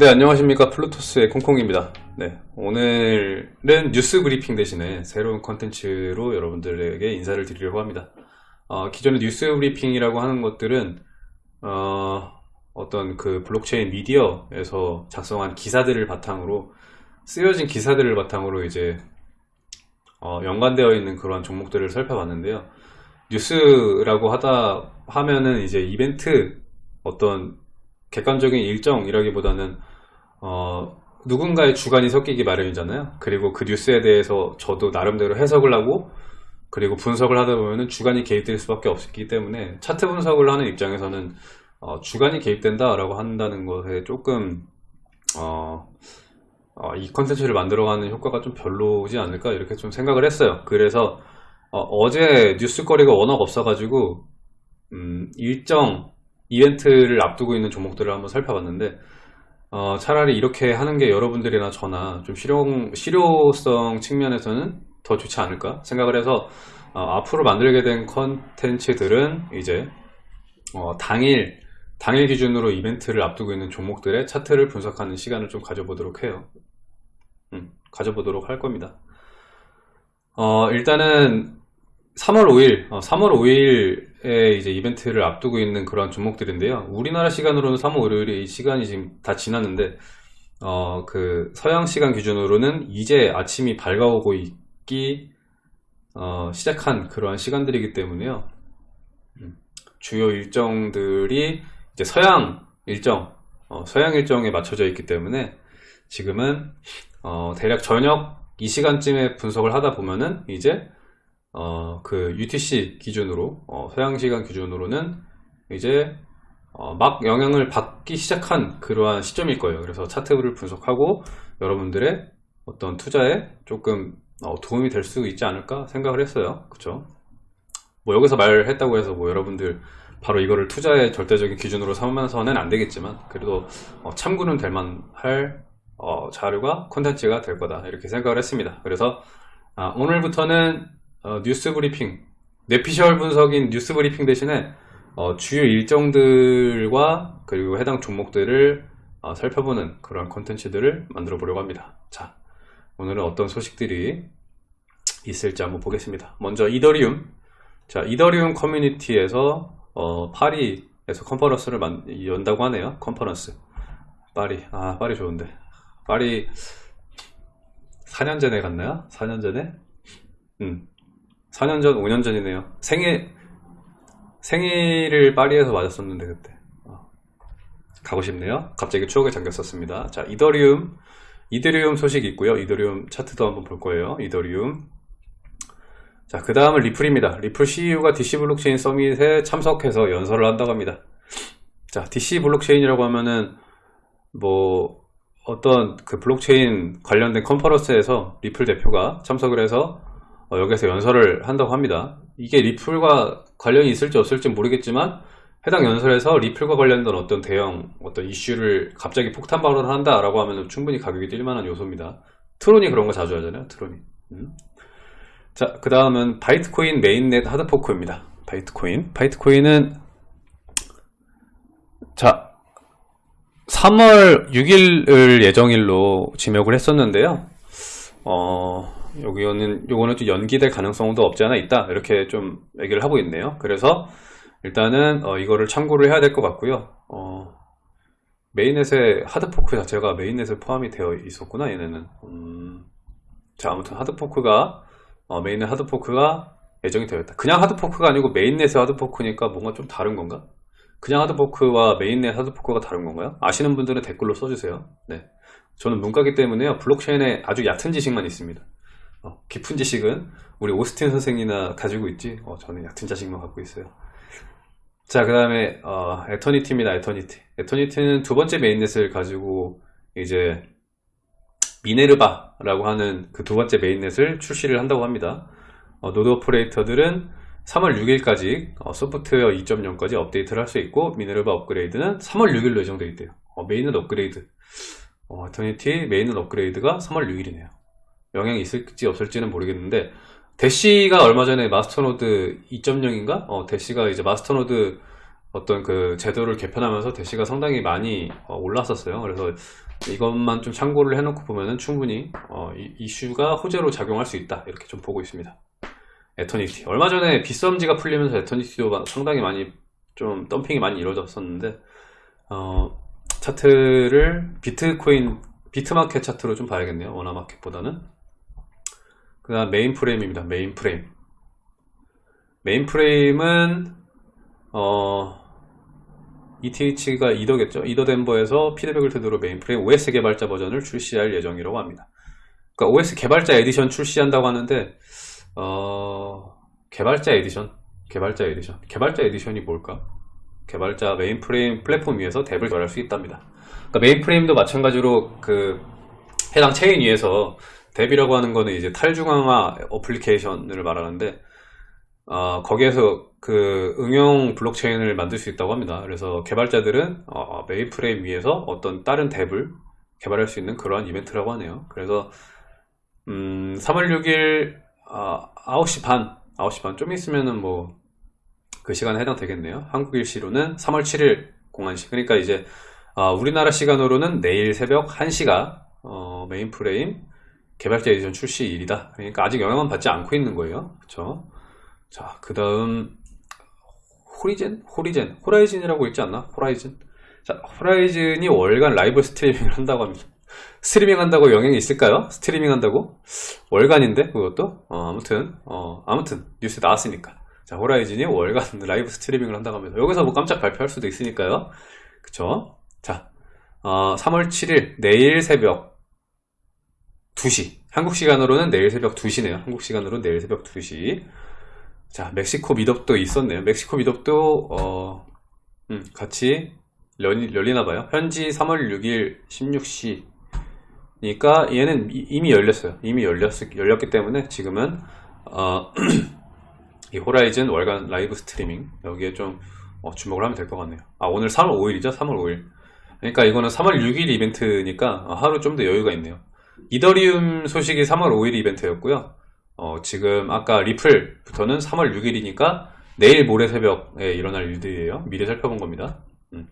네 안녕하십니까. 플루토스의 콩콩입니다. 네 오늘은 뉴스 브리핑 대신에 새로운 컨텐츠로 여러분들에게 인사를 드리려고 합니다. 어, 기존의 뉴스 브리핑이라고 하는 것들은 어, 어떤 그 블록체인 미디어에서 작성한 기사들을 바탕으로 쓰여진 기사들을 바탕으로 이제 어, 연관되어 있는 그러한 종목들을 살펴봤는데요. 뉴스라고 하다 하면은 이제 이벤트 어떤 객관적인 일정이라기보다는 어, 누군가의 주관이 섞이기 마련이잖아요. 그리고 그 뉴스에 대해서 저도 나름대로 해석을 하고 그리고 분석을 하다 보면 주관이 개입될 수밖에 없기 때문에 차트 분석을 하는 입장에서는 어, 주관이 개입된다 라고 한다는 것에 조금 어, 어, 이 컨텐츠를 만들어가는 효과가 좀 별로지 않을까 이렇게 좀 생각을 했어요. 그래서 어, 제 뉴스거리가 워낙 없어가지고 음, 일정 이벤트를 앞두고 있는 종목들을 한번 살펴봤는데 어, 차라리 이렇게 하는 게 여러분들이나 저나 좀 실용, 실효성 측면에서는 더 좋지 않을까 생각을 해서 어, 앞으로 만들게 된 컨텐츠들은 이제 어, 당일 당일 기준으로 이벤트를 앞두고 있는 종목들의 차트를 분석하는 시간을 좀 가져보도록 해요. 음, 가져보도록 할 겁니다. 어, 일단은 3월 5일, 3월 5일에 이제 이벤트를 앞두고 있는 그런 종목들인데요. 우리나라 시간으로는 3월 5일이 시간이 지금 다 지났는데, 어, 그 서양 시간 기준으로는 이제 아침이 밝아오고 있기 어, 시작한 그러한 시간들이기 때문에요. 음, 주요 일정들이 이제 서양 일정, 어, 서양 일정에 맞춰져 있기 때문에 지금은 어, 대략 저녁 이 시간쯤에 분석을 하다 보면은 이제 어, 그 UTC 기준으로 어, 서양 시간 기준으로는 이제 어, 막 영향을 받기 시작한 그러한 시점일 거예요. 그래서 차트를 분석하고 여러분들의 어떤 투자에 조금 어, 도움이 될 수 있지 않을까 생각을 했어요. 그쵸? 뭐 여기서 말했다고 해서 뭐 여러분들 바로 이거를 투자의 절대적인 기준으로 삼으면서는 안 되겠지만 그래도 어, 참고는 될 만할 어, 자료가 콘텐츠가 될 거다 이렇게 생각을 했습니다. 그래서 아, 오늘부터는 어, 뉴스 브리핑 내피셜 분석인 뉴스 브리핑 대신에 어, 주요 일정들과 그리고 해당 종목들을 어, 살펴보는 그런 컨텐츠들을 만들어 보려고 합니다. 자 오늘은 어떤 소식들이 있을지 한번 보겠습니다. 먼저 이더리움. 자 이더리움 커뮤니티에서 어, 파리에서 컨퍼런스를 만, 연다고 하네요. 컨퍼런스. 파리. 아 파리 좋은데. 파리 4년 전에 갔나요? 4년 전에? 음 4년 전, 5년 전이네요. 생일, 생일을 파리에서 맞았었는데, 그때. 어. 가고 싶네요. 갑자기 추억에 잠겼었습니다. 자, 이더리움, 이더리움 소식 있고요. 이더리움 차트도 한번 볼 거예요. 이더리움. 자, 그 다음은 리플입니다. 리플 CEO가 DC 블록체인 Summit에 참석해서 연설을 한다고 합니다. 자, DC 블록체인이라고 하면은, 뭐, 어떤 그 블록체인 관련된 컨퍼런스에서 리플 대표가 참석을 해서 어, 여기서 연설을 한다고 합니다. 이게 리플과 관련이 있을지 없을지 모르겠지만 해당 연설에서 리플과 관련된 어떤 대형 어떤 이슈를 갑자기 폭탄 발언을 한다 라고 하면 충분히 가격이 뛸 만한 요소입니다. 트론이 그런 거 자주 하잖아요 트론이. 음. 자 그 다음은 바이트코인 mainnet hard fork입니다. 바이트코인. 바이트코인은 자 3월 6일을 예정일로 지명을 했었는데요 어, 여기는 요거는 좀 연기될 가능성도 없지 않아 있다 이렇게 좀 얘기를 하고 있네요 그래서 일단은 어, 이거를 참고를 해야 될 것 같고요 어, mainnet의 hard fork 자체가 mainnet에 포함이 되어 있었구나 얘네는 음, 자 아무튼 하드포크가 어, 메인넷 하드포크가 예정이 되어 있다 그냥 하드포크가 아니고 메인넷의 하드포크니까 뭔가 좀 다른 건가? 그냥 하드포크와 메인넷 하드포크가 다른 건가요? 아시는 분들은 댓글로 써주세요 네. 저는 문과기 때문에요. 블록체인에 아주 얕은 지식만 있습니다. 어, 깊은 지식은 우리 오스틴 선생이나 가지고 있지? 어, 저는 얕은 지식만 갖고 있어요. 자 그 다음에 어, 에터니티입니다 에터니티 에터니티는 두 번째 mainnet을 가지고 이제 미네르바라고 하는 그 두 번째 mainnet을 출시를 한다고 합니다. 어, node operator들은 3월 6일까지 어, 소프트웨어 2.0까지 업데이트를 할 수 있고 미네르바 업그레이드는 3월 6일로 예정되어 있대요. 어, mainnet 업그레이드 어, 에터니티 mainnet 업그레이드가 3월 6일이네요 영향이 있을지 없을지는 모르겠는데 대시가 얼마 전에 masternode 2.0인가? 어, 대시가 이제 masternode 어떤 그 제도를 개편하면서 대시가 상당히 많이 어, 올랐었어요. 그래서 이것만 좀 참고를 해놓고 보면은 충분히 어, 이, 이슈가 호재로 작용할 수 있다 이렇게 좀 보고 있습니다. 에터니티 얼마 전에 빗썸 지갑이 풀리면서 에터니티도 상당히 많이 좀 덤핑이 많이 이루어졌었는데 어, 차트를 비트코인 비트마켓 차트로 좀 봐야겠네요. 원화마켓보다는 그 다음 메인 프레임입니다. 메인 프레임 메인 프레임은 어, ETH가 이더겠죠. 이더 덴버에서 피드백을 토대로 메인 프레임 OS 개발자 버전을 출시할 예정이라고 합니다. 그러니까 OS 개발자 에디션 출시한다고 하는데 어, 개발자 에디션, 개발자 에디션, 개발자 edition이 뭘까? 개발자 메인프레임 플랫폼 위에서 dApp을 개발할 수 있답니다. 그러니까 메인프레임도 마찬가지로 그 해당 체인 위에서 dApp이라고 하는 거는 이제 탈중앙화 어플리케이션을 말하는데 어, 거기에서 그 응용 블록체인을 만들 수 있다고 합니다. 그래서 개발자들은 어, 메인프레임 위에서 어떤 다른 dApp을 개발할 수 있는 그러한 이벤트라고 하네요. 그래서 음, 3월 6일 어, 9시 반, 9시 반 좀 있으면은 뭐 그 시간에 해당되겠네요. 한국 일시로는 3월 7일 공한시. 그러니까 이제 어, 우리나라 시간으로는 내일 새벽 1시가 어, 메인프레임 개발자 에디션 출시 일이다. 그러니까 아직 영향은 받지 않고 있는 거예요. 그렇죠? 자, 그 다음 호리젠? 호리젠? 호라이즌이라고 있지 않나? 호라이즌? 자, 호라이즌이 월간 라이브 스트리밍을 한다고 합니다. 스트리밍 한다고 영향이 있을까요? 스트리밍 한다고? 월간인데 그것도? 어, 아무튼 어, 아무튼 뉴스 나왔으니까 자, 호라이즌이 월간 라이브 스트리밍을 한다고 합니다. 여기서 뭐 깜짝 발표할 수도 있으니까요. 그쵸? 자, 어, 3월 7일 내일 새벽 2시 한국 시간으로는 내일 새벽 2시네요. 한국 시간으로 내일 새벽 2시 자, 멕시코 meetup도 있었네요. 멕시코 meetup도 어, 음, 같이 열리, 열리나 봐요. 현지 3월 6일 16시. 니까 얘는 이미 열렸어요. 이미 열렸, 열렸기 때문에 지금은 어, 이 호라이즌 월간 라이브 스트리밍 여기에 좀 어, 주목을 하면 될 것 같네요. 아 오늘 3월 5일이죠? 3월 5일. 그러니까 이거는 3월 6일 이벤트니까 하루 좀 더 여유가 있네요. 이더리움 소식이 3월 5일 이벤트였고요. 어, 지금 아까 리플부터는 3월 6일이니까 내일 모레 새벽에 일어날 일들이에요. 미리 살펴본 겁니다. 음.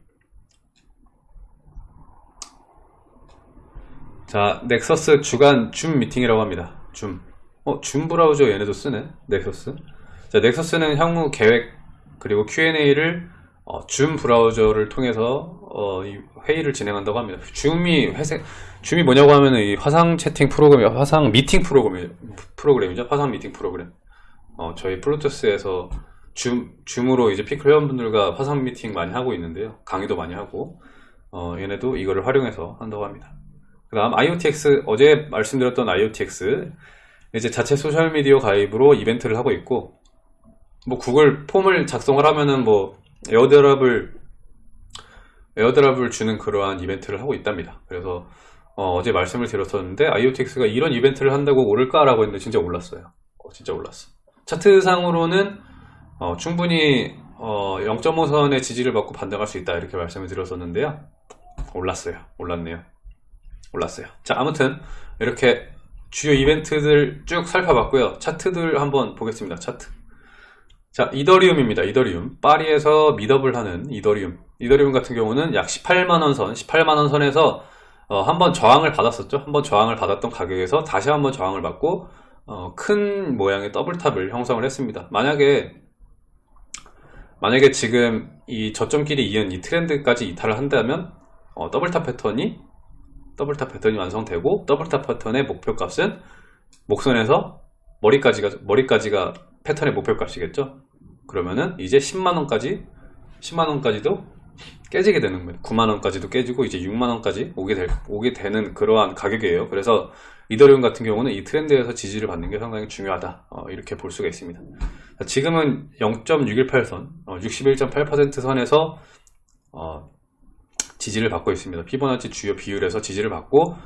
자, 넥서스 주간 줌 미팅이라고 합니다. 줌. 어, 줌 브라우저 얘네도 쓰네. 넥서스. 자, 넥서스는 향후 계획 그리고 Q&A를 어, 줌 브라우저를 통해서 어, 회의를 진행한다고 합니다. 줌이 회색 줌이 뭐냐고 하면은 이 화상 채팅 프로그램, 화상 미팅 프로그램, 프로그램이죠. 화상 미팅 프로그램. 어, 저희 플루토스에서 줌, 줌으로 이제 피클 회원분들과 화상 미팅 많이 하고 있는데요. 강의도 많이 하고, 어, 얘네도 이거를 활용해서 한다고 합니다. 그 다음 IoTX, 어제 말씀드렸던 IoTX, 이제 자체 소셜 미디어 가입으로 이벤트를 하고 있고, 뭐 구글 폼을 작성을 하면은 뭐 airdrop을 airdrop을 주는 그러한 이벤트를 하고 있답니다. 그래서 어, 제 말씀을 드렸었는데 IoTX가 이런 이벤트를 한다고 오를까 라고 했는데 진짜 올랐어요. 어, 진짜 올랐어. 차트상으로는 어, 충분히 0.5선의 지지를 받고 반등할 수 있다 이렇게 말씀을 드렸었는데요. 올랐어요. 올랐네요. 올랐어요. 자 아무튼 이렇게 주요 이벤트들 쭉 살펴봤고요. 차트들 한번 보겠습니다. 차트. 자, 이더리움입니다. 이더리움. 파리에서 미더블 하는 이더리움. 이더리움 같은 경우는 약 18만원 선, 18만원 선에서 어, 한번 저항을 받았었죠. 한번 저항을 받았던 가격에서 다시 한번 저항을 받고 어, 큰 모양의 double top을 형성을 했습니다. 만약에 만약에 지금 이 저점끼리 이은 이 트렌드까지 이탈을 한다면 어, double top 패턴이 double top 패턴이 완성되고 double top 패턴의 목표값은 목선에서 머리까지가 머리까지가 패턴의 목표값이겠죠. 그러면은 이제 10만원까지 10만원까지도 깨지게 되는 거예요. 9만원까지도 깨지고 이제 6만원까지 오게, 될, 오게 되는 그러한 가격이에요. 그래서 이더리움 같은 경우는 이 트렌드에서 지지를 받는 게 상당히 중요하다. 어, 이렇게 볼 수가 있습니다. 지금은 0.618선 어, 61.8% 선에서 어, 지지를 받고 있습니다. 피보나치 주요 비율에서 지지를 받고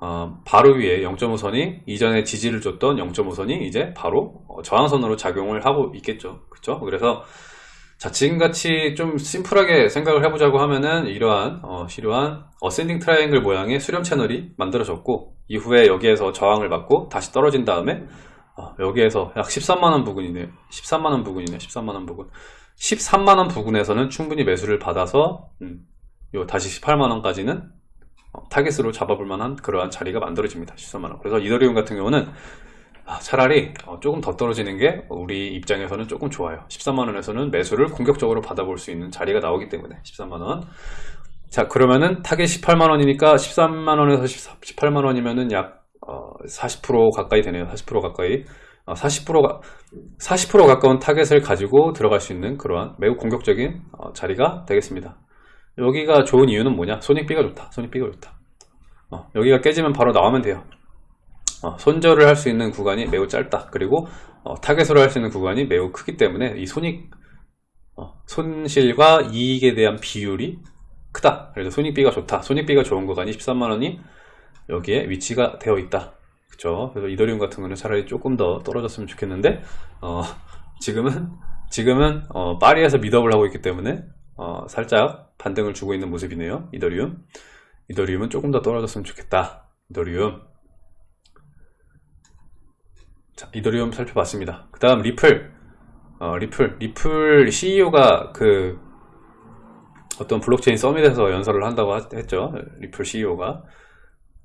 어, 바로 위에 0.5선이 이전에 지지를 줬던 0.5선이 이제 바로 어, 저항선으로 작용을 하고 있겠죠. 그렇죠 그래서 자 지금같이 좀 심플하게 생각을 해보자고 하면은 이러한 어, 이러한 ascending triangle 모양의 수렴 채널이 만들어졌고 이후에 여기에서 저항을 받고 다시 떨어진 다음에 어, 여기에서 약 13만원 부근이네요 13만원 부근이네요 13만원 부근. 13만원 부근에서는 충분히 매수를 받아서 음, 요 다시 18만원까지는 어, 타겟으로 잡아볼 만한 그러한 자리가 만들어집니다 13만원 그래서 이더리움 같은 경우는 아, 차라리 어, 조금 더 떨어지는 게 우리 입장에서는 조금 좋아요. 13만원에서는 매수를 공격적으로 받아볼 수 있는 자리가 나오기 때문에 13만원. 자 그러면은 타겟 18만원이니까 13만원에서 18만원이면은 약 40% 가까이 되네요. 40% 가까이. 40%가 40% 가까운 타겟을 가지고 들어갈 수 있는 그러한 매우 공격적인 어, 자리가 되겠습니다 여기가 좋은 이유는 뭐냐? 손익비가 좋다. 손익비가 좋다. 어, 여기가 깨지면 바로 나오면 돼요. 어, 손절을 할 수 있는 구간이 매우 짧다. 그리고 어, 타겟으로 할 수 있는 구간이 매우 크기 때문에 이 손익 어, 손실과 이익에 대한 비율이 크다. 그래서 손익비가 좋다. 손익비가 좋은 구간이 13만원이 여기에 위치가 되어 있다. 그쵸? 그래서 이더리움 같은 거는 차라리 조금 더 떨어졌으면 좋겠는데 어, 지금은 지금은 어, 파리에서 미더블 하고 있기 때문에 어, 살짝 반등을 주고 있는 모습이네요. 이더리움. 이더리움은 조금 더 떨어졌으면 좋겠다. 이더리움. 자 이더리움 살펴봤습니다. 그 다음 리플. 어, 리플. 리플 CEO가 그 어떤 블록체인 summit에서 연설을 한다고 했죠. 리플 CEO가.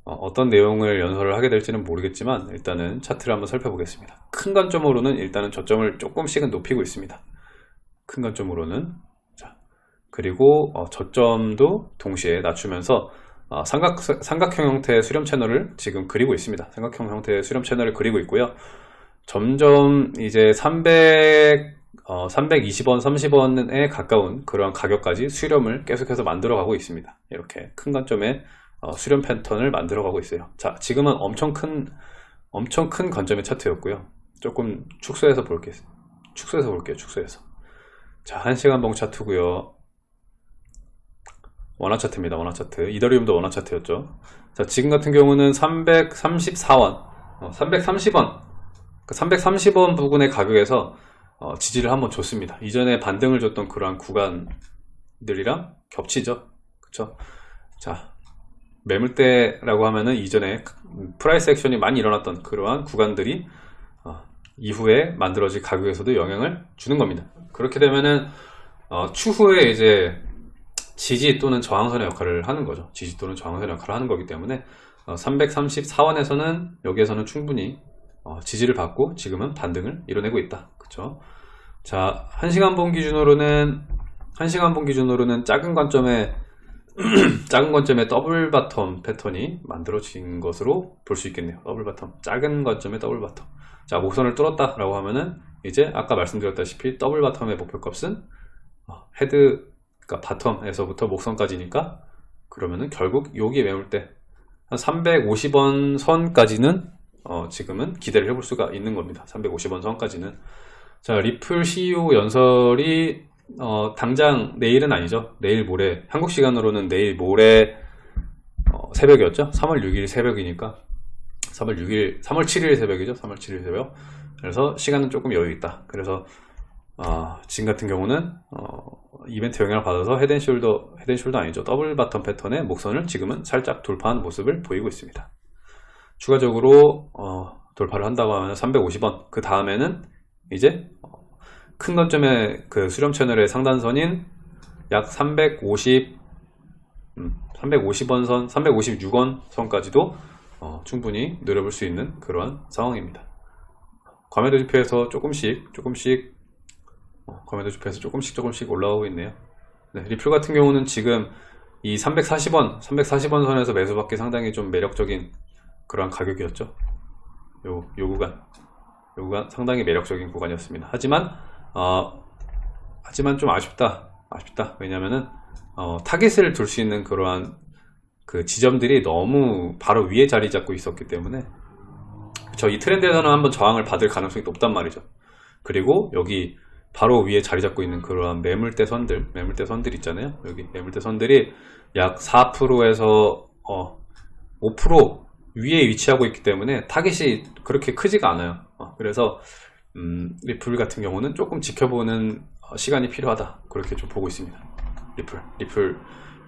어, 떤 내용을 연설을 하게 될지는 모르겠지만 일단은 차트를 한번 살펴보겠습니다. 큰 관점으로는 일단은 저점을 조금씩은 높이고 있습니다. 큰 관점으로는 자 그리고 어, 저점도 동시에 낮추면서 어, 삼각, 삼각형 형태의 수렴 채널을 지금 그리고 있습니다 삼각형 형태의 수렴 채널을 그리고 있고요 점점 이제 300 어, 320원, 30원에 가까운 그러한 가격까지 수렴을 계속해서 만들어 가고 있습니다. 이렇게 큰 관점의 어, 수렴 패턴을 만들어 가고 있어요. 자, 지금은 엄청 큰 엄청 큰 관점의 차트였고요. 조금 축소해서 볼게요. 축소해서 볼게요. 축소해서. 자, 1시간 봉 차트고요. 원화 차트입니다. 원화 차트. 이더리움도 원화 차트였죠. 자, 지금 같은 경우는 334원, 어, 330원, 330원 부근의 가격에서 어, 지지를 한번 줬습니다. 이전에 반등을 줬던 그러한 구간들이랑 겹치죠. 그쵸? 자, 매물대라고 하면은 이전에 price action이 많이 일어났던 그러한 구간들이 어, 이후에 만들어질 가격에서도 영향을 주는 겁니다. 그렇게 되면은 어, 추후에 이제 지지 또는 저항선의 역할을 하는 거죠. 지지 또는 저항선의 역할을 하는 거기 때문에 334원에서는 여기에서는 충분히 어, 지지를 받고 지금은 반등을 이뤄내고 있다. 그쵸? 자, 1시간 봉 기준으로는 1시간 봉 기준으로는 작은 관점에 작은 관점의 double bottom 패턴이 만들어진 것으로 볼 수 있겠네요. double bottom. 작은 관점의 double bottom. 자, 목선을 뚫었다 라고 하면은 이제 아까 말씀드렸다시피 double bottom의 목표값은 어, head 그러니까 bottom에서부터 목선까지니까 그러면은 결국 여기 매물대 한 350원 선까지는 어, 지금은 기대를 해볼 수가 있는 겁니다. 350원 선까지는. 자, 리플 CEO 연설이 어, 당장 내일은 아니죠. 내일 모레 한국 시간으로는 내일 모레 어, 새벽이었죠. 3월 6일 새벽이니까 3월 6일, 3월 7일 새벽이죠. 3월 7일 새벽. 그래서 시간은 조금 여유 있다. 그래서 어, 지금 같은 경우는 어, 이벤트 영향을 받아서 헤드앤숄더, 헤드앤숄더 아니죠. 더블 바텀 패턴의 목선을 지금은 살짝 돌파한 모습을 보이고 있습니다. 추가적으로 어, 돌파를 한다고 하면 350원 그 다음에는 이제 큰 관점의 그 수렴 채널의 상단선인 약 350, 음, 350원 선, 356원 선까지도 어, 충분히 노려볼 수 있는 그러한 상황입니다. 과매도 지표에서 조금씩 조금씩 어, 과매도 지표에서 조금씩 조금씩 올라오고 있네요. 네, 리플 같은 경우는 지금 이 340원, 340원 선에서 매수받기 상당히 좀 매력적인 그러한 가격이었죠. 요, 요 구간. 요 구간 상당히 매력적인 구간이었습니다. 하지만 어, 하지만 좀 아쉽다. 아쉽다. 왜냐면은 어, 타겟을 둘 수 있는 그러한 그 지점들이 너무 바로 위에 자리 잡고 있었기 때문에 저 이 트렌드에서는 한번 저항을 받을 가능성이 높단 말이죠. 그리고 여기 바로 위에 자리 잡고 있는 그러한 매물대 선들, 매물대 선들 있잖아요. 여기 매물대 선들이 약 4%에서 어, 5% 위에 위치하고 있기 때문에 타겟이 그렇게 크지가 않아요. 어, 그래서 음, 리플 같은 경우는 조금 지켜보는 어, 시간이 필요하다. 그렇게 좀 보고 있습니다. 리플 리플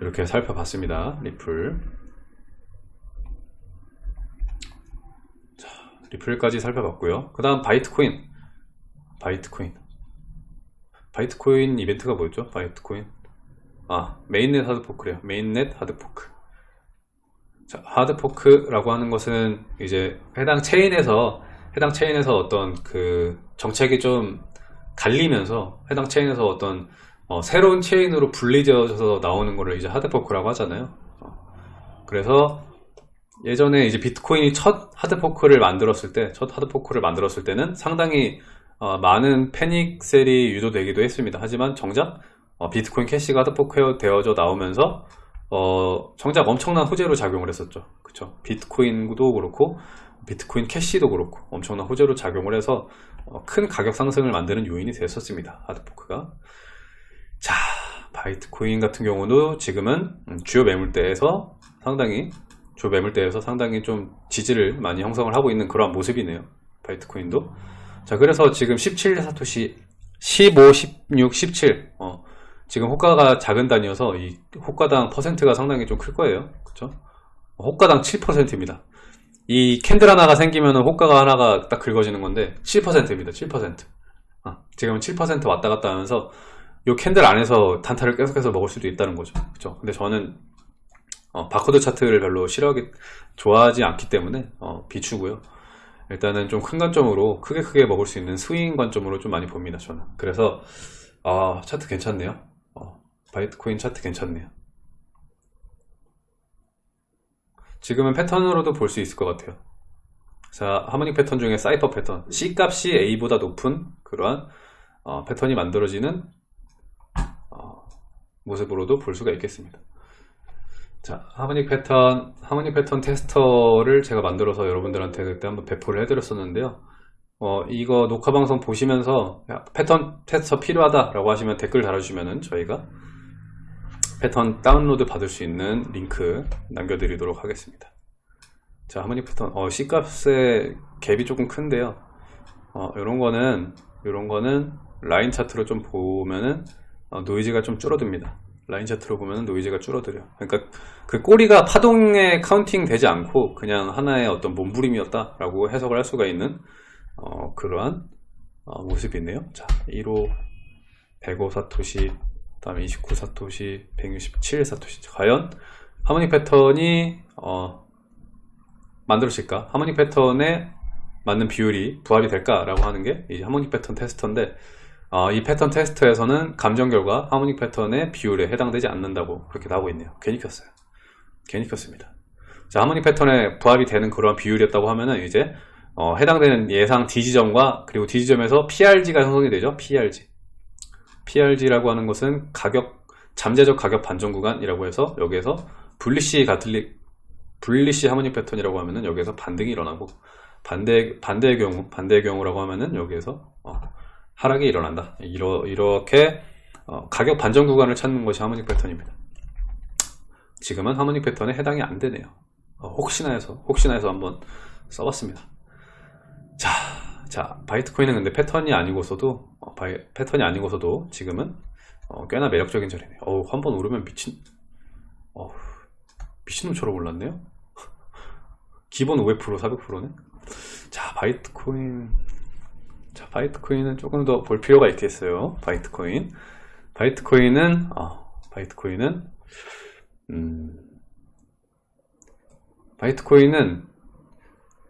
이렇게 살펴봤습니다. 리플. 자, 리플까지 살펴봤고요. 그 다음 바이트코인. 바이트코인 바이트코인 이벤트가 뭐였죠? 바이트코인? 아 mainnet hard fork래요. mainnet hard fork. 자 hard fork라고 하는 것은 이제 해당 체인에서 해당 체인에서 어떤 그 정책이 좀 갈리면서 해당 체인에서 어떤 어, 새로운 체인으로 분리되어져서 나오는 거를 이제 hard fork라고 하잖아요. 어, 그래서 예전에 이제 비트코인이 첫 하드포크를 만들었을 때, 첫 하드포크를 만들었을 때는 상당히 어, 많은 panic sell이 유도되기도 했습니다. 하지만 정작 어, 비트코인 캐시가 hard fork 되어져 나오면서 어, 정작 엄청난 호재로 작용을 했었죠. 그쵸? 비트코인도 그렇고 비트코인 캐시도 그렇고 엄청난 호재로 작용을 해서 어, 큰 가격 상승을 만드는 요인이 됐었습니다. hard fork가. 자, 바이트코인 같은 경우도 지금은 음, 주요 매물대에서 상당히 주 매물대에서 상당히 좀 지지를 많이 형성을 하고 있는 그러한 모습이네요. 바이트코인도. 자, 그래서 지금 17사토시 15, 16, 17. 어, 지금 호가가 작은 단위여서 이 호가당 퍼센트가 상당히 좀 클 거예요. 그쵸? 호가당 7%입니다. 이 candle 하나가 생기면 호가가 하나가 딱 그어지는 건데 7%입니다. 7%. 어, 지금은 7% 왔다 갔다 하면서 이 candle 안에서 단타를 계속해서 먹을 수도 있다는 거죠. 그쵸? 근데 저는 어, 바코드 차트를 별로 싫어하기 좋아하지 않기 때문에 어, 비추고요. 일단은 좀 큰 관점으로 크게 크게 먹을 수 있는 스윙 관점으로 좀 많이 봅니다. 저는 그래서 아 차트 괜찮네요. 어, 바이트코인 차트 괜찮네요. 지금은 패턴으로도 볼 수 있을 것 같아요. 자 harmonic 패턴 중에 cypher 패턴 C 값이 A보다 높은 그러한 어, 패턴이 만들어지는 어, 모습으로도 볼 수가 있겠습니다. 자, harmonic 패턴, harmonic 패턴 테스터를 제가 만들어서 여러분들한테 그때 한번 배포를 해드렸었는데요. 어, 이거 녹화 방송 보시면서 야, 패턴 테스터 필요하다라고 하시면 댓글 달아주시면은 저희가 패턴 다운로드 받을 수 있는 링크 남겨드리도록 하겠습니다. 자, harmonic 패턴, 어, C값의 갭이 조금 큰데요. 어, 요런 거는, 요런 거는 라인 차트로 좀 보면은 어, 노이즈가 좀 줄어듭니다. 라인 차트로 보면 노이즈가 줄어들어요. 그러니까 그 꼬리가 파동에 counting 되지 않고 그냥 하나의 어떤 몸부림이었다 라고 해석을 할 수가 있는 어, 그러한 어, 모습이네요. 자, 1호 105 사토시, 다음에 29 사토시, 167 사토시. 과연 harmonic 패턴이 어, 만들어질까? harmonic 패턴에 맞는 비율이 부합이 될까 라고 하는 게 이 하모닉 패턴 테스터인데 어, 이 패턴 테스트에서는 감정 결과 하모닉 패턴의 비율에 해당되지 않는다고 그렇게 나오고 있네요. 괜히 켰어요. 괜히 켰습니다. 자, 하모닉 패턴에 부합이 되는 그런 비율이었다고 하면은 이제 어, 해당되는 예상 D지점과 그리고 D지점에서 PRG가 형성이 되죠. PRG. PRG라고 하는 것은 가격 잠재적 가격 반전 구간이라고 해서 여기에서 분리시 가틀릭 bullish harmonic 패턴이라고 하면은 여기에서 반등이 일어나고 반대 반대의 경우 반대의 경우라고 하면은 여기에서 어, 하락이 일어난다. 이러, 이렇게 어, 가격 반전 구간을 찾는 것이 harmonic 패턴입니다. 지금은 harmonic 패턴에 해당이 안 되네요. 어, 혹시나 해서 혹시나 해서 한번 써봤습니다. 자, 자 바이트코인은 근데 패턴이 아니고서도 어, 바이, 패턴이 아니고서도 지금은 어, 꽤나 매력적인 자리네요. 어우, 한번 오르면 미친 어우, 미친놈처럼 올랐네요. 기본 500% 400%네. 자, 바이트코인 자, 바이트코인은 조금 더 볼 필요가 있겠어요. 바이트코인. 바이트코인은, 어, 바이트코인은, 음, 바이트코인은,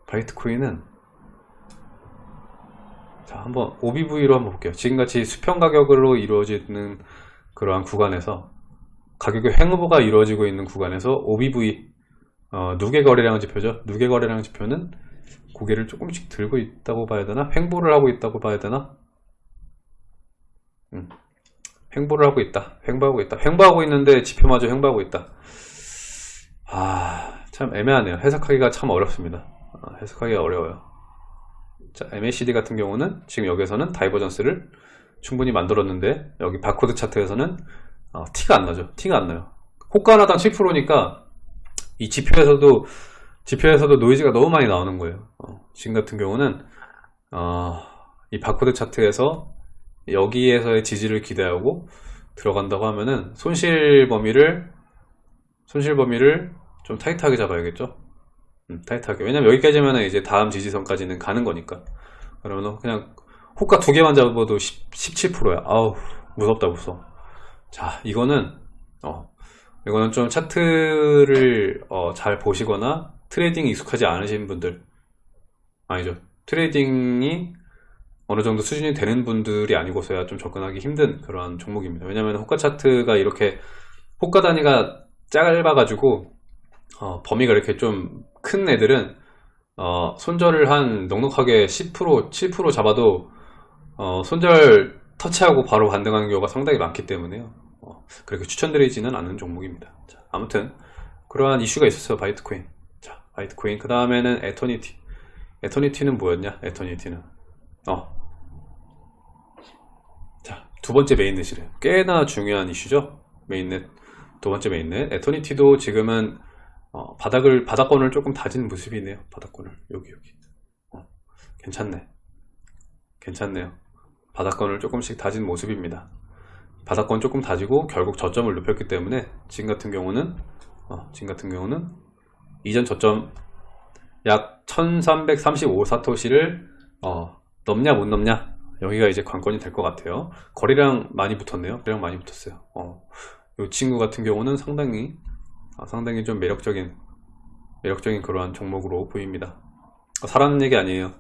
바이트코인은, 자, 한번 OBV로 한번 볼게요. 지금같이 수평 가격으로 이루어지는 그러한 구간에서, 가격의 횡보가 이루어지고 있는 구간에서 OBV, 어, 누계 거래량 지표죠. 누계 거래량 지표는 고개를 조금씩 들고 있다고 봐야 되나? 횡보를 하고 있다고 봐야 되나? 음, 횡보를 하고 있다. 횡보하고 있다. 횡보하고 있는데 지표마저 횡보하고 있다. 아, 참 애매하네요. 해석하기가 참 어렵습니다. 아, 해석하기가 어려워요. 자, MACD 같은 경우는 지금 여기서는 divergence를 충분히 만들었는데 여기 바코드 차트에서는 어, 티가 안 나죠. 티가 안 나요. 호가 하나당 7%니까 이 지표에서도 지표에서도 노이즈가 너무 많이 나오는 거예요 어, 지금 같은 경우는 어, 이 바코드 차트에서 여기에서의 지지를 기대하고 들어간다고 하면은 손실 범위를 손실 범위를 좀 타이트하게 잡아야겠죠 음, 타이트하게 왜냐면 여기까지면 이제 다음 지지선까지는 가는 거니까 그러면 그냥 호가 두 개만 잡아도 10, 17%야. 아우, 무섭다, 무서워. 자, 이거는, 어, 이거는 좀 차트를 어, 잘 보시거나 trading 익숙하지 않으신 분들, 아니죠. trading이 어느 정도 수준이 되는 분들이 아니고서야 좀 접근하기 힘든 그런 종목입니다. 왜냐면 호가 차트가 이렇게 호가 단위가 짧아 가지고 어, 범위가 이렇게 좀 큰 애들은 어, 손절을 한 넉넉하게 10% 7% 잡아도 어, 손절 터치하고 바로 반등하는 경우가 상당히 많기 때문에요. 어, 그렇게 추천드리지는 않는 종목입니다. 자, 아무튼 그러한 이슈가 있었어요. 바이트코인. 자, 바이트코인 그 다음에는 에터니티. 에터니티는 뭐였냐? 에터니티는 어. 자, 두 번째 mainnet이래요. 꽤나 중요한 이슈죠. mainnet. 두 번째 mainnet. 에터니티도 지금은 어, 바닥을, 바닥권을 조금 다진 모습이네요. 바닥권을. 여기, 여기. 어, 괜찮네. 괜찮네요. 바닥권을 조금씩 다진 모습입니다. 바닥권 조금 다지고 결국 저점을 높였기 때문에 지금 같은 경우는 어, 지금 같은 경우는 이전 저점 약 1335 사토시를 어, 넘냐 못 넘냐? 여기가 이제 관건이 될 것 같아요. 거리랑 많이 붙었네요. 거리랑 많이 붙었어요. 어, 이 친구 같은 경우는 상당히 아, 상당히 좀 매력적인 매력적인 그러한 종목으로 보입니다. 어, 사라는 얘기 아니에요.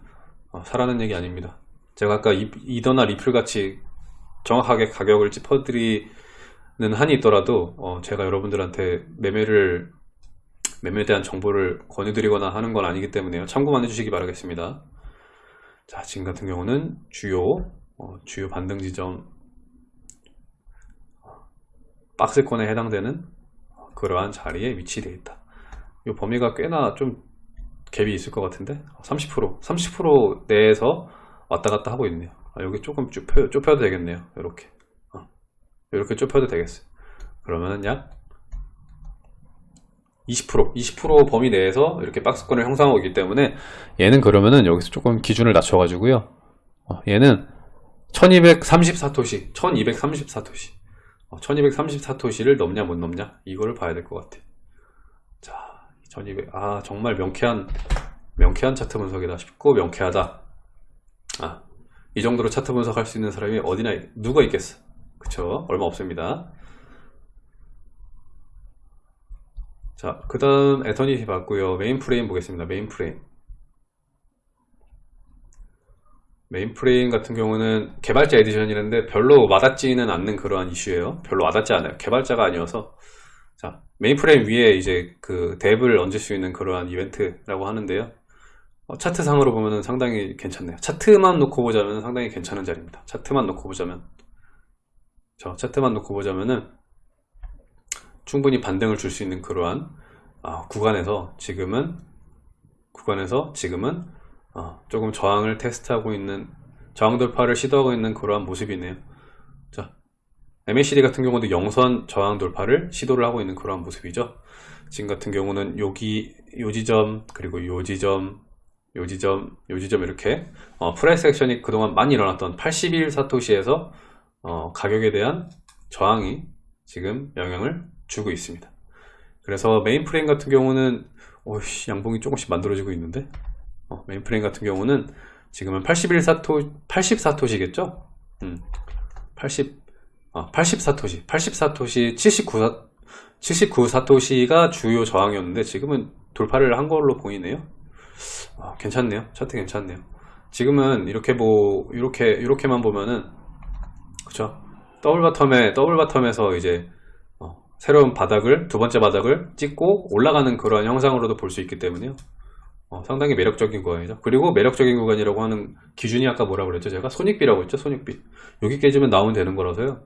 어, 사라는 얘기 아닙니다. 제가 아까 이, 이더나 리플 같이 정확하게 가격을 짚어드리는 한이 있더라도 어, 제가 여러분들한테 매매를 매매에 대한 정보를 권유드리거나 하는 건 아니기 때문에요. 참고만 해주시기 바라겠습니다. 자, 지금 같은 경우는 주요 어, 주요 반등 지점 박스권에 해당되는 그러한 자리에 위치되어 있다. 이 범위가 꽤나 좀 갭이 있을 것 같은데 30% 30% 내에서 왔다 갔다 하고 있네요. 아, 여기 조금 좁혀, 좁혀도 되겠네요. 이렇게 어, 이렇게 좁혀도 되겠어요. 그러면은 약 20% 20% 범위 내에서 이렇게 박스권을 형성하고 있기 때문에 얘는 그러면은 여기서 조금 기준을 낮춰 가지고요. 어, 얘는 1234토시 1234토시. 어, 1234토시를 넘냐 못 넘냐? 이거를 봐야 될 것 같아. 자 1200, 아 정말 명쾌한 명쾌한 차트 분석이다 싶고 명쾌하다. 아, 이 정도로 차트 분석할 수 있는 사람이 어디나 누가 있겠어? 그쵸? 얼마 없습니다 자, 그 다음 에터니티 봤고요. 메인 프레임 보겠습니다. 메인 프레임. 메인 프레임 같은 경우는 개발자 edition이라는데 별로 와닿지는 않는 그러한 이슈예요. 별로 와닿지 않아요. 개발자가 아니어서. 자, 메인 프레임 위에 이제 그 DApp을 얹을 수 있는 그러한 이벤트라고 하는데요. 어, 차트상으로 보면 상당히 괜찮네요. 차트만 놓고 보자면 상당히 괜찮은 자리입니다. 차트만 놓고 보자면. 저 차트만 놓고 보자면은 충분히 반등을 줄 수 있는 그러한 어, 구간에서 지금은 구간에서 지금은 어, 조금 저항을 테스트하고 있는 저항 돌파를 시도하고 있는 그러한 모습이네요. 자 MACD 같은 경우도 영선 저항 돌파를 시도를 하고 있는 그러한 모습이죠. 지금 같은 경우는 여기 요 지점 그리고 요 지점 요 지점 요 지점 이렇게 어, price action이 그동안 많이 일어났던 81 사토시에서 어, 가격에 대한 저항이 지금 영향을 주고 있습니다. 그래서 메인 프레임 같은 경우는 오씨 양봉이 조금씩 만들어지고 있는데? 어, 메인 프레임 같은 경우는 지금은 81사토 84토시겠죠? 음, 80 어, 84토시. 84토시 79 79사토시가 주요 저항이었는데 지금은 돌파를 한 걸로 보이네요. 어, 괜찮네요. 차트 괜찮네요. 지금은 이렇게 뭐 이렇게 이렇게만 보면은 그쵸? double bottom에 double bottom에서 이제 새로운 바닥을 두 번째 바닥을 찍고 올라가는 그런 형상으로도 볼 수 있기 때문에요. 어, 상당히 매력적인 구간이죠. 그리고 매력적인 구간이라고 하는 기준이 아까 뭐라고 그랬죠? 제가 손익비라고 했죠? 손익비. 여기 깨지면 나오면 되는 거라서요.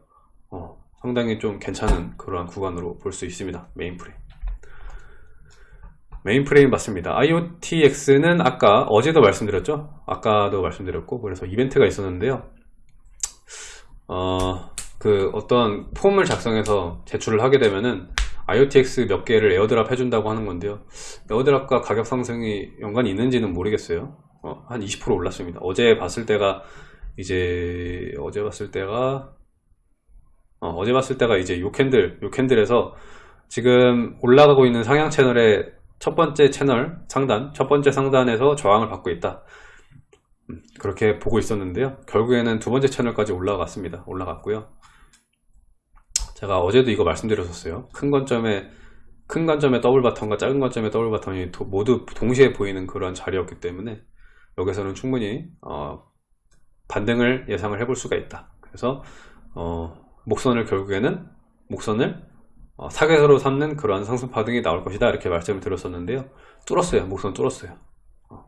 어, 상당히 좀 괜찮은 그러한 구간으로 볼 수 있습니다. 메인 프레임. 메인 프레임 맞습니다. IoTX는 아까 어제도 말씀드렸죠? 아까도 말씀드렸고 그래서 이벤트가 있었는데요. 어, 그 어떤 폼을 작성해서 제출을 하게 되면은 IoTX 몇 개를 airdrop 해준다고 하는 건데요 airdrop과 가격 상승이 연관이 있는지는 모르겠어요 어, 한 20% 올랐습니다 어제 봤을 때가 이제 어제 봤을 때가 어, 제 봤을 때가 이제 요 candle 요 candle에서 지금 올라가고 있는 상향 채널의 첫 번째 채널 상단 첫 번째 상단에서 저항을 받고 있다 음, 그렇게 보고 있었는데요. 결국에는 두 번째 채널까지 올라갔습니다. 올라갔고요. 제가 어제도 이거 말씀드렸었어요. 큰 관점에 큰 관점의 double bottom과 작은 관점의 double bottom이 도- 모두 동시에 보이는 그런 자리였기 때문에 여기서는 충분히 어, 반등을 예상을 해볼 수가 있다. 그래서 어, 목선을 결국에는 목선을 어, 사계서로 삼는 그러한 상승 파 등이 나올 것이다 이렇게 말씀을 드렸었는데요. 뚫었어요. 목선 뚫었어요. 어,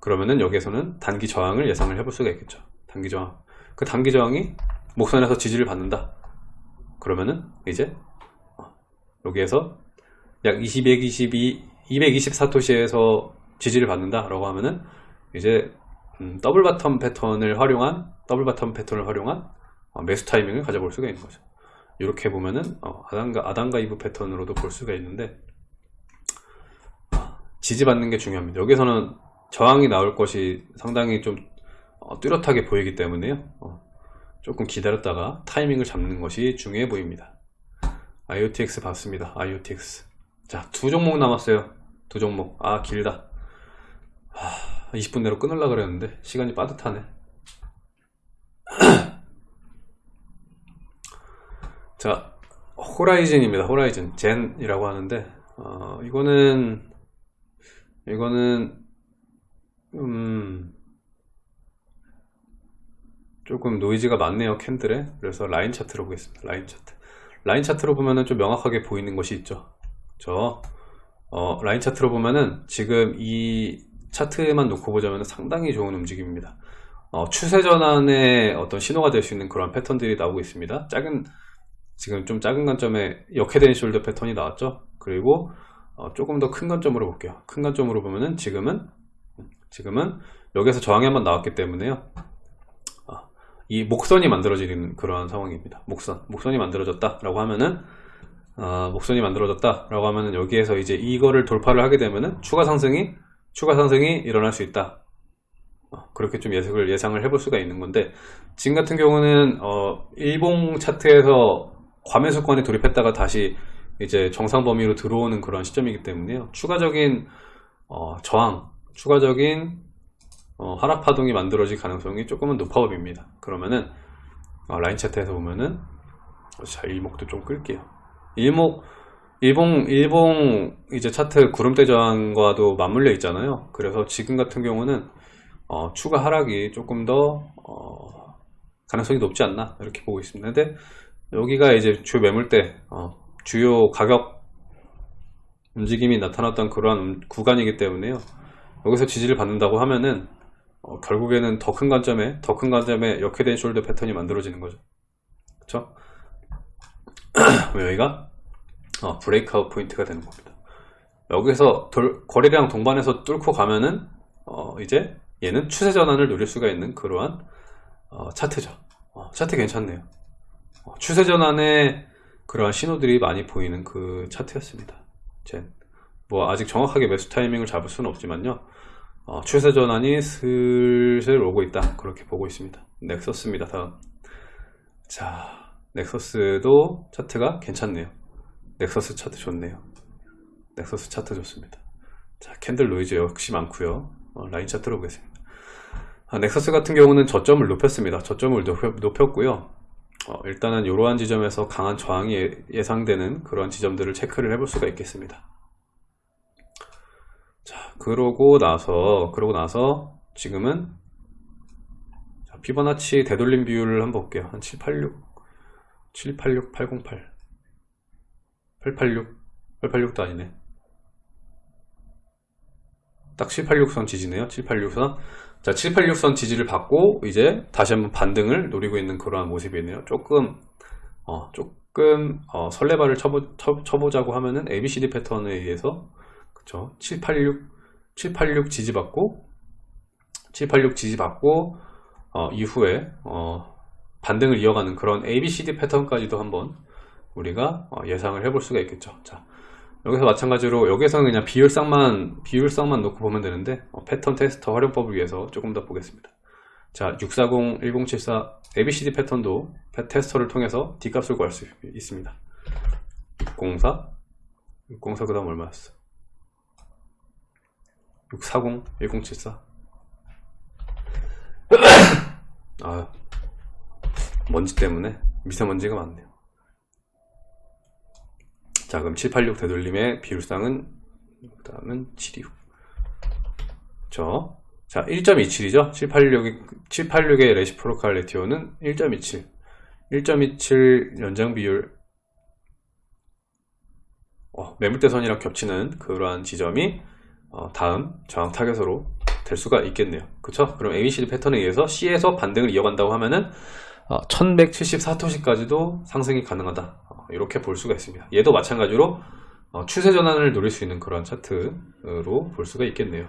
그러면은 여기에서는 단기 저항을 예상을 해볼 수가 있겠죠. 단기 저항. 그 단기 저항이 목선에서 지지를 받는다. 그러면은 이제 어, 여기에서 약 20, 122, 224토시에서 지지를 받는다 라고 하면은 이제 음, double bottom 패턴을 활용한 double bottom 패턴을 활용한 어, 매수 타이밍을 가져볼 수가 있는 거죠. 이렇게 보면은 어, 아담과 아담과 이브 패턴으로도 볼 수가 있는데 어, 지지받는 게 중요합니다. 여기서는 저항이 나올 것이 상당히 좀 어, 뚜렷하게 보이기 때문에요. 어, 조금 기다렸다가 타이밍을 잡는 것이 중요해 보입니다. IOTX 봤습니다. IOTX. 자, 두 종목 남았어요. 두 종목. 아, 길다. 하, 20분 내로 끊으려고 그랬는데, 시간이 빠듯하네. 자, 호라이즌입니다. 호라이즌. 젠이라고 하는데, 어, 이거는, 이거는, 음, 조금 노이즈가 많네요, 캔들에. 그래서 라인 차트로 보겠습니다. 라인 차트. 라인 차트로 보면은 좀 명확하게 보이는 것이 있죠. 저, 어, 라인 차트로 보면은 지금 이 차트만 놓고 보자면 상당히 좋은 움직임입니다. 어, 추세 전환의 어떤 신호가 될 수 있는 그런 패턴들이 나오고 있습니다. 작은, 지금 좀 작은 관점에 역head and shoulder 패턴이 나왔죠. 그리고 어, 조금 더 큰 관점으로 볼게요. 큰 관점으로 보면은 지금은, 지금은 여기서 저항이 한번 나왔기 때문에요. 어, 이 목선이 만들어지는 그런 상황입니다. 목선, 목선이 만들어졌다라고 하면은 아, 목선이 만들어졌다라고 하면은 여기에서 이제 이거를 돌파를 하게 되면은 추가 상승이 추가 상승이 일어날 수 있다. 어, 그렇게 좀 예측을 예상을 해볼 수가 있는 건데 지금 같은 경우는 어, 일봉 차트에서 과매수권에 돌입했다가 다시 이제 정상 범위로 들어오는 그런 시점이기 때문에요. 추가적인 어, 저항, 추가적인 어, 하락 파동이 만들어질 가능성이 조금은 높아 보입니다. 그러면은 어, 라인 차트에서 보면은 자 일목도 좀 끌게요. 일목 일봉 일봉 이제 차트 구름대 저항과도 맞물려 있잖아요. 그래서 지금 같은 경우는 어, 추가 하락이 조금 더 어, 가능성이 높지 않나 이렇게 보고 있습니다. 근데 여기가 이제 주 매물대 어, 주요 가격 움직임이 나타났던 그러한 음- 구간이기 때문에요. 여기서 지지를 받는다고 하면은 어, 결국에는 더 큰 관점에 더 큰 관점에 역head and shoulder 패턴이 만들어지는 거죠. 그렇죠? 여기가 어, breakout 포인트가 되는 겁니다. 여기서 돌- 거래량 동반해서 뚫고 가면은 어, 이제 얘는 추세 전환을 노릴 수가 있는 그러한 어, 차트죠. 어, 차트 괜찮네요. 어, 추세 전환의 그러한 신호들이 많이 보이는 그 차트였습니다. 젠. 뭐 아직 정확하게 매수 타이밍을 잡을 수는 없지만요. 어, 추세 전환이 슬슬 오고 있다. 그렇게 보고 있습니다. 넥서스입니다. 다음. 자, 넥서스도 차트가 괜찮네요. 넥서스 차트 좋네요. 넥서스 차트 좋습니다. 자, candle 노이즈 역시 많고요. 어, 라인 차트로 보겠습니다. 아, 넥서스 같은 경우는 저점을 높였습니다. 저점을 높였, 고요 일단은 이러한 지점에서 강한 저항이 예- 예상되는 그런 지점들을 체크를 해볼 수가 있겠습니다. 자, 그러고 나서 그러고 나서 지금은 자, 피보나치 되돌림 비율을 한번 볼게요. 한 786, 786, 808, 886, 886도 아니네. 딱 786선 지지네요. 786선. 자, 786선 지지를 받고 이제 다시 한번 반등을 노리고 있는 그러한 모습이네요. 조금 어, 조금 어, 설레발을 쳐보, 쳐, 쳐보자고 하면은 ABCD 패턴에 의해서 그쵸? 786, 786 지지받고 786 지지받고 어, 이후에 어, 반등을 이어가는 그런 ABCD 패턴까지도 한번 우리가 어, 예상을 해볼 수가 있겠죠. 자, 여기서 마찬가지로 여기서는 그냥 비율상만 비율상만 놓고 보면 되는데 어, 패턴 테스터 활용법을 위해서 조금 더 보겠습니다. 자, 640, 1074 ABCD 패턴도 패- 테스터를 통해서 D값을 구할 수 있습니다. 604, 604 그다음 얼마였어? 640, 1074 아, 먼지 때문에 미세먼지가 많네요. 자, 그럼 786 되돌림의 비율상은, 그 다음은 726. 저, 자, 1.27이죠? 786의, 786의 레시프로칼 레티오는 1.27. 1.27 연장 비율, 어, 매물대선이랑 겹치는 그러한 지점이 어, 다음 저항 타겟으로 될 수가 있겠네요. 그쵸? 그럼 ABCD 패턴에 의해서 C에서 반등을 이어간다고 하면은 어, 1174토시까지도 상승이 가능하다. 어, 이렇게 볼 수가 있습니다. 얘도 마찬가지로 어, 추세 전환을 노릴 수 있는 그런 차트로 볼 수가 있겠네요.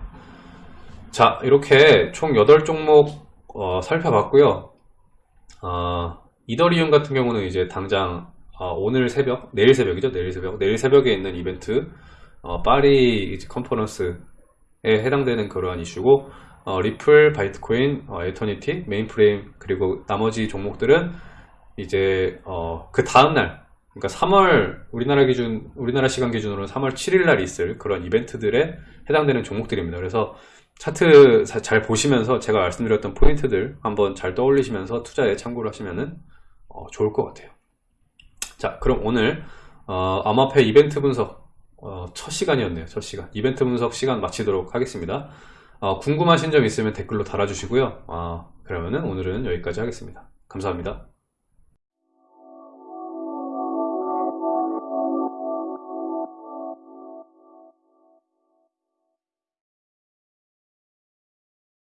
자, 이렇게 총 8종목 어, 살펴봤고요. 어, 이더리움 같은 경우는 이제 당장 어, 오늘 새벽, 내일 새벽이죠. 내일 새벽. 내일 새벽에 있는 이벤트 어, 파리 컨퍼런스에 해당되는 그러한 이슈고 어, 리플, 바이트코인, 어, 에터니티, 메인프레임 그리고 나머지 종목들은 이제 어, 그 다음날 그러니까 3월 우리나라 기준 우리나라 시간 기준으로 3월 7일 날 있을 그런 이벤트들에 해당되는 종목들입니다. 그래서 차트 자- 잘 보시면서 제가 말씀드렸던 포인트들 한번 잘 떠올리시면서 투자에 참고를 하시면은 어, 좋을 것 같아요. 자, 그럼 오늘 어, 암호화폐 이벤트 분석 어, 첫 시간이었네요. 첫 시간. 이벤트 분석 시간 마치도록 하겠습니다. 어, 궁금하신 점 있으면 댓글로 달아주시고요. 어, 그러면은 오늘은 여기까지 하겠습니다. 감사합니다.